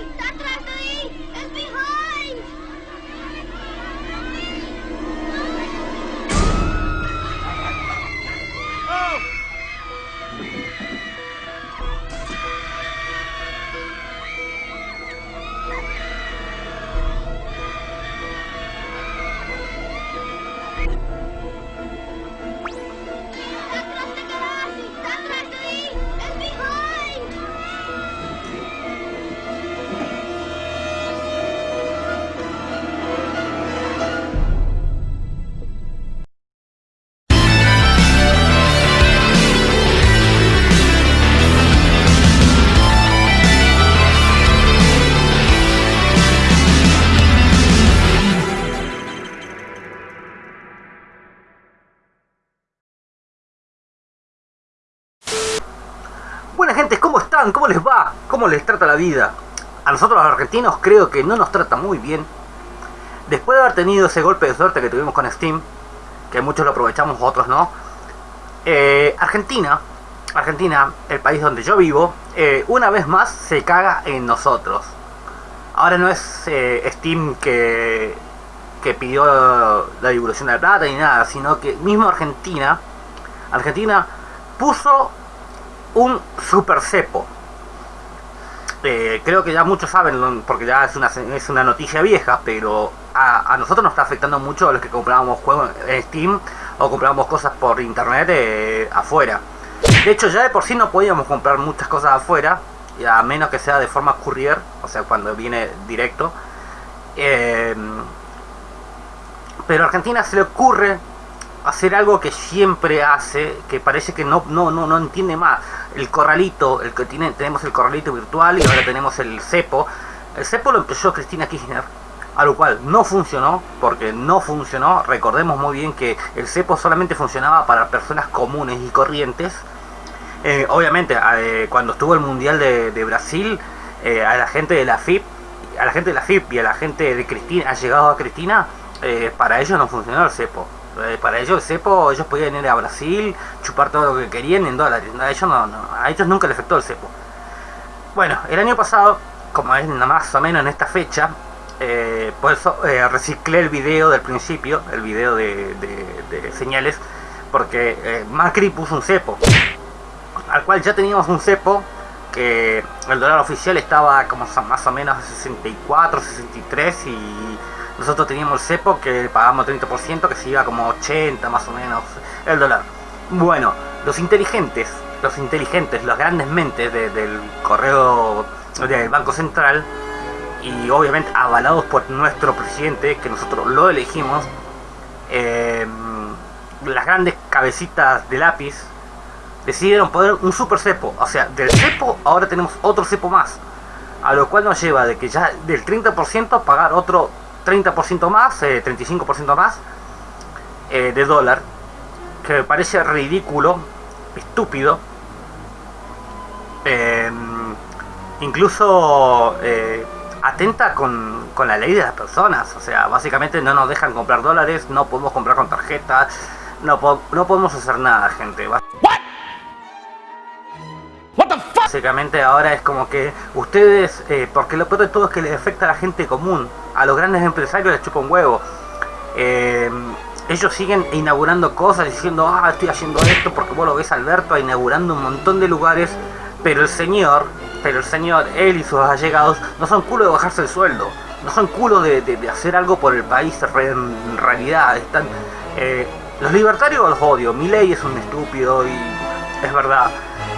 Está ¿Cómo les va? ¿Cómo les trata la vida? A nosotros los argentinos creo que no nos trata muy bien. Después de haber tenido ese golpe de suerte que tuvimos con Steam, que muchos lo aprovechamos, otros no. eh, Argentina, Argentina, el país donde yo vivo, eh, una vez más se caga en nosotros. Ahora no es eh, Steam que, que pidió la divulgación de la plata ni nada, sino que mismo Argentina, Argentina puso un super cepo. Eh, creo que ya muchos saben, porque ya es una, es una noticia vieja, pero a, nosotros nos está afectando mucho a los que comprábamos juegos en Steam o comprábamos cosas por internet eh, afuera. De hecho, ya de por sí no podíamos comprar muchas cosas afuera, a menos que sea de forma courier, o sea, cuando viene directo. Eh, pero a Argentina se le ocurre hacer algo que siempre hace, que parece que no, no, no, no entiende más. El corralito, el que tiene, tenemos el corralito virtual y ahora tenemos el cepo. El cepo lo empezó Cristina Kirchner, a lo cual no funcionó, porque no funcionó. Recordemos muy bien que el cepo solamente funcionaba para personas comunes y corrientes. Eh, obviamente, eh, cuando estuvo el Mundial de, Brasil, eh, a la gente de la FIP, a la gente de la FIP y a la gente de Cristina, ha llegado a Cristina, para ellos no funcionó el cepo. Eh, para ellos el cepo, ellos podían ir a Brasil, chupar todo lo que querían en dólares. A ellos, no, a ellos nunca les afectó el cepo. Bueno, el año pasado, como es más o menos en esta fecha, eh, por eso eh, reciclé el video del principio, el video de, de- señales, porque Macri puso un cepo, al cual ya teníamos un cepo que el dólar oficial estaba como más o menos a 64, 63 y nosotros teníamos el cepo que pagamos 30% que se iba como 80 más o menos el dólar. Bueno, los inteligentes, los inteligentes, las grandes mentes de- del correo del Banco Central y obviamente avalados por nuestro presidente, que nosotros lo elegimos, eh, las grandes cabecitas de lápiz decidieron poner un super cepo. O sea, del cepo ahora tenemos otro cepo más. A lo cual nos lleva de que ya del 30% pagar otro 30% más, eh, 35% más eh, de dólar. Que me parece ridículo, estúpido. Eh, incluso eh, atenta con, con la ley de las personas. O sea, básicamente no nos dejan comprar dólares, no podemos comprar con tarjeta, no, po- no podemos hacer nada, gente. Básicamente ahora es como que ustedes, eh, porque lo peor de todo es que les afecta a la gente común, a los grandes empresarios les chupa un huevo. Eh, ellos siguen inaugurando cosas diciendo, ah, estoy haciendo esto porque vos lo ves Alberto inaugurando un montón de lugares, pero el señor, pero el señor, él y sus allegados, no son culo de bajarse el sueldo, no son culo de, de- hacer algo por el país en realidad, están... eh, los libertarios los odio, mi ley es un estúpido y es verdad.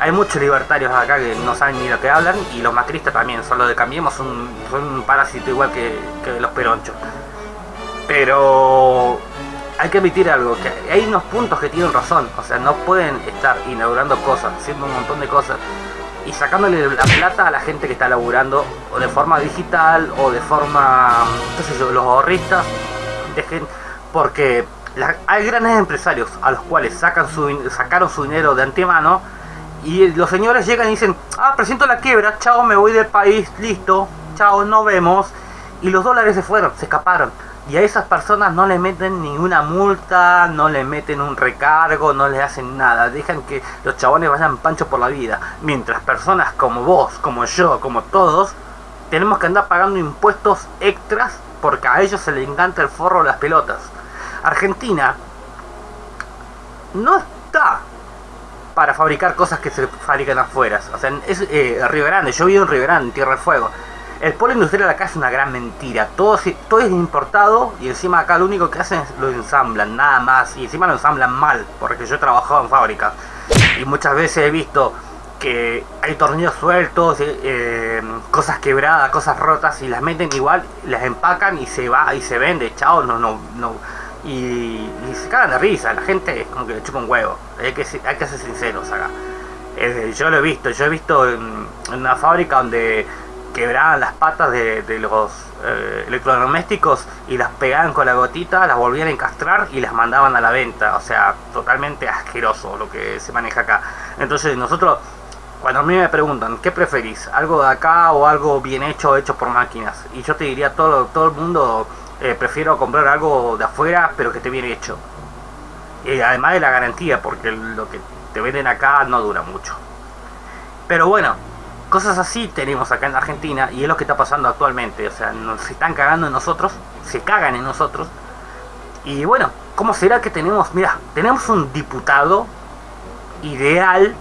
Hay muchos libertarios acá que no saben ni lo que hablan y los macristas también, son los de Cambiemos, son, son un parásito igual que, los peronchos. Pero hay que admitir algo, que hay unos puntos que tienen razón, o sea, no pueden estar inaugurando cosas, haciendo un montón de cosas y sacándole la plata a la gente que está laburando o de forma digital o de forma, qué los ahorristas, dejen, porque la- hay grandes empresarios a los cuales sacan su, sacaron su dinero de antemano y los señores llegan y dicen, ah, presento la quiebra, chao, me voy del país, listo, chao, nos vemos. Y los dólares se fueron, se escaparon. Y a esas personas no le meten ninguna multa, no le meten un recargo, no les hacen nada. Dejan que los chabones vayan panchos por la vida. Mientras personas como vos, como yo, como todos, tenemos que andar pagando impuestos extras porque a ellos se les encanta el forro de las pelotas. Argentina no está para fabricar cosas que se fabrican afuera. O sea, es eh, Río Grande, yo vivo en Río Grande, en Tierra del Fuego. El polo industrial acá es una gran mentira. Todo, todo es importado y encima acá lo único que hacen es lo ensamblan, nada más. Y encima lo ensamblan mal, porque yo he trabajado en fábricas. Y muchas veces he visto que hay tornillos sueltos, eh, eh, cosas quebradas, cosas rotas y las meten igual, las empacan y se va y se vende, chao, no, no, no. Y, se cagan de risa, la gente como que le chupa un huevo, hay que, hay que ser sinceros acá. Yo lo he visto, yo he visto en una fábrica donde quebraban las patas de, los eh, electrodomésticos y las pegaban con la gotita, las volvían a encastrar y las mandaban a la venta. O sea, totalmente asqueroso lo que se maneja acá. Entonces nosotros, cuando a mí me preguntan, ¿qué preferís? ¿Algo de acá o algo bien hecho, hecho por máquinas? Y yo te diría, todo, todo el mundo, eh, prefiero comprar algo de afuera, pero que esté bien hecho. Y además de la garantía, porque lo que te venden acá no dura mucho. Pero bueno, Cosas así tenemos acá en Argentina y es lo que está pasando actualmente. O sea, nos están cagando en nosotros, se cagan en nosotros. Y bueno, ¿cómo será que tenemos? Mira, tenemos un diputado ideal.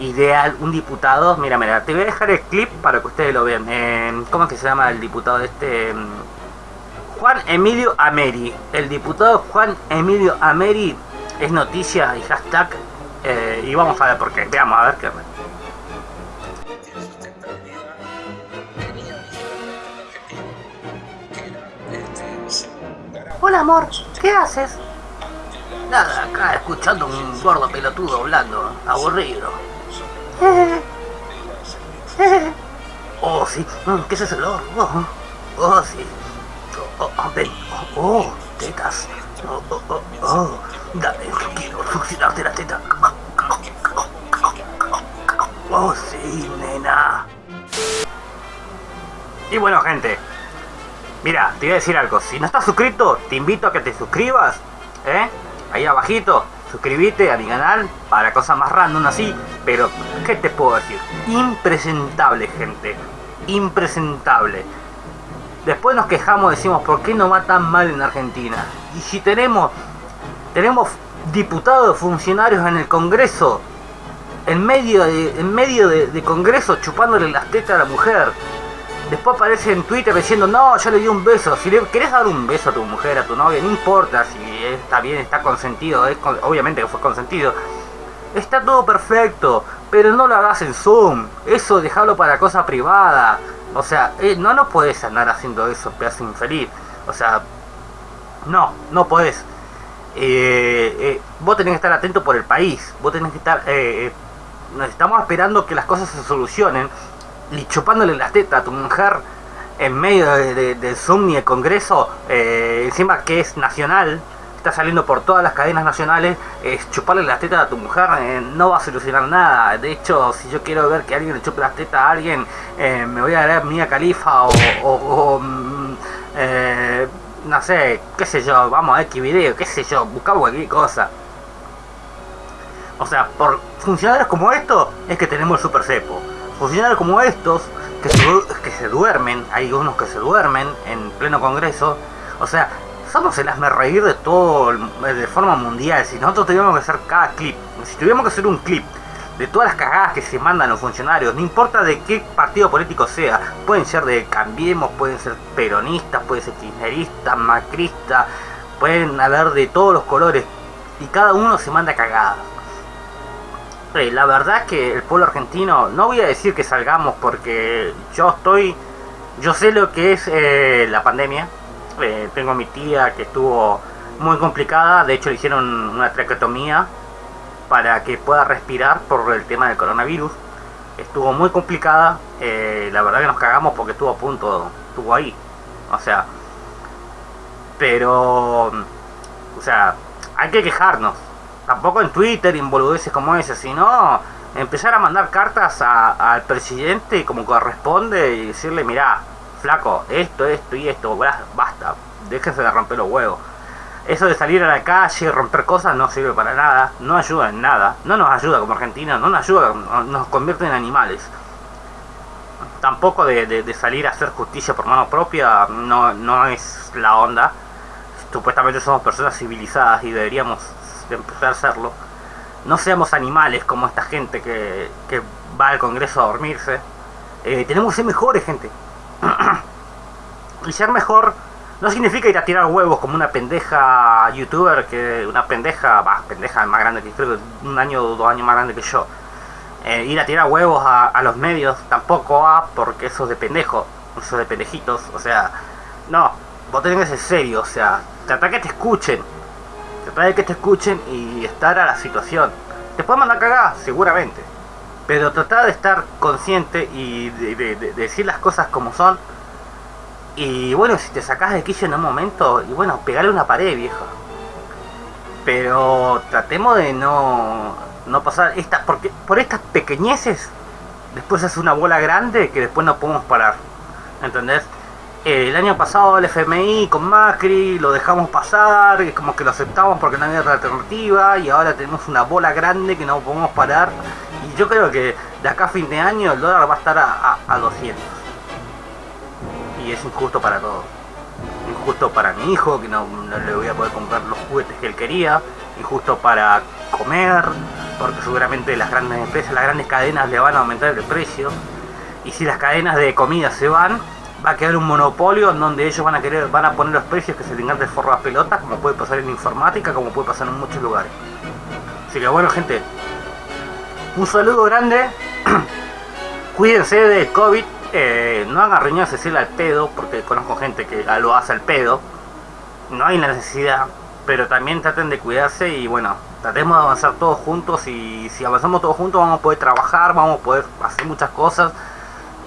Ideal, un diputado. Mira, mira, te voy a dejar el clip para que ustedes lo vean. Eh, ¿Cómo es que se llama el diputado este? Juan Emilio Ameri. El diputado Juan Emilio Ameri es noticia y hashtag. Eh, y vamos a ver por qué. Veamos a ver qué. Hola amor, ¿qué haces? Nada, acá escuchando un gordo pelotudo hablando, aburrido. Oh, sí, mm, ¿qué es ese olor? Oh, oh, sí. Oh, oh, ven. Oh, tetas. Oh, oh, oh, oh. Dame, quiero succionarte la teta. Oh, sí, nena. Y bueno, gente, Mira, te voy a decir algo. Si no estás suscrito, te invito a que te suscribas. ¿Eh? Ahí abajito. Suscríbete a mi canal para cosas más random así. Pero, ¿qué te puedo decir? Impresentable, gente. Impresentable. Después nos quejamos, decimos, ¿por qué no va tan mal en Argentina? Y si tenemos, tenemos diputados, funcionarios en el Congreso, en medio de, en medio de, Congreso chupándole las tetas a la mujer, Después aparece en Twitter diciendo, no, yo le di un beso. Si le querés dar un beso a tu mujer, a tu novia, no importa si está bien, está consentido, obviamente que fue consentido. Está todo perfecto, pero no lo hagas en Zoom. Eso déjalo para cosa privada. O sea, eh, no no puedes andar haciendo eso, pedazo infeliz. O sea, no, no podés. Eh, eh, vos tenés que estar atento por el país. Vos tenés que estar... estamos esperando que las cosas se solucionen y chupándole las tetas a tu mujer en medio de, del Zoom y el Congreso, eh, encima que es nacional, está saliendo por todas las cadenas nacionales, es chuparle las tetas a tu mujer eh, no va a solucionar nada. De hecho, si yo quiero ver que alguien le chupe las tetas a alguien, eh, me voy a ver Mía Califa o, mm, no sé, qué sé yo, vamos a ver qué video, qué sé yo, buscamos cualquier cosa. O sea, por funcionarios como esto es que tenemos el super cepo funcionarios como estos, que se, que se duermen, hay unos que se duermen en pleno congreso, o sea, somos el hazme reír de todo, de forma mundial, si nosotros tuviéramos que hacer cada clip, si tuviéramos que hacer un clip de todas las cagadas que se mandan los funcionarios, no importa de qué partido político sea, pueden ser de Cambiemos, pueden ser peronistas, pueden ser kirchneristas, macristas, pueden haber de todos los colores, y cada uno se manda cagadas la verdad es que el pueblo argentino, no voy a decir que salgamos porque yo estoy, yo sé lo que es eh, la pandemia. Eh, tengo a mi tía que estuvo muy complicada, de hecho le hicieron una traqueotomía para que pueda respirar por el tema del coronavirus. Estuvo muy complicada, eh, la verdad que nos cagamos porque estuvo a punto, estuvo ahí. O sea, pero, o sea, hay que quejarnos tampoco en Twitter en boludeces como ese, sino empezar a mandar cartas al presidente como corresponde y decirle, mirá, flaco, esto, esto y esto, basta, déjense de romper los huevos. Eso de salir a la calle y romper cosas no sirve para nada, no ayuda en nada, no nos ayuda como Argentina, no nos ayuda, nos convierte en animales. tampoco de, salir a hacer justicia por mano propia no, no es la onda. Supuestamente somos personas civilizadas y deberíamos empezar a hacerlo. No seamos animales como esta gente que, que va al Congreso a dormirse. Eh, tenemos que ser mejores, gente. y ser mejor no significa ir a tirar huevos como una pendeja youtuber que una pendeja, va, pendeja más grande que creo que un año o dos años más grande que yo. Eh, ir a tirar huevos a, los medios tampoco va porque eso es de pendejo, eso es de pendejitos, o sea, no, vos tenés que ser serio, o sea, trata que te escuchen, trata de que te escuchen y estar a la situación. Te pueden mandar cagada, seguramente, pero trata de estar consciente y de, de, de decir las cosas como son y bueno, si te sacas de quicio en un momento, y bueno, pegarle una pared, vieja. Pero tratemos de no, no pasar estas, porque por estas pequeñeces, después hace una bola grande que después no podemos parar. ¿Entendés? El año pasado el FMI con Macri lo dejamos pasar, es como que lo aceptamos porque no había otra alternativa y ahora tenemos una bola grande que no podemos parar. Y yo creo que de acá a fin de año el dólar va a estar a, a, a 200 y es injusto para todos. Injusto para mi hijo, que no, le voy a poder comprar los juguetes que él quería. Injusto para comer, porque seguramente las grandes empresas, las grandes cadenas le van a aumentar el precio. Y si las cadenas de comida se van, va a quedar un monopolio en donde ellos van a querer, van a poner los precios que se tengan de forro a pelotas, como puede pasar en informática, como puede pasar en muchos lugares. Así que bueno gente, un saludo grande. Cuídense de COVID, eh, no hagan reuniones decirle al pedo, porque conozco gente que lo hace al pedo. No hay necesidad, pero también traten de cuidarse y bueno, tratemos de avanzar todos juntos y si avanzamos todos juntos vamos a poder trabajar, vamos a poder hacer muchas cosas,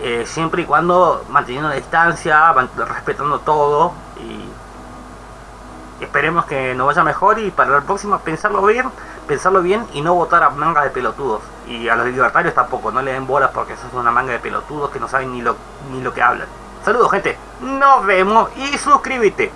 eh, siempre y cuando manteniendo la distancia, respetando todo y esperemos que nos vaya mejor y para la próxima pensarlo bien, pensarlo bien y no votar a mangas de pelotudos. Y a los libertarios tampoco, no le den bolas porque eso es una manga de pelotudos que no saben ni lo, ni lo que hablan. Saludos gente, nos vemos y suscríbete.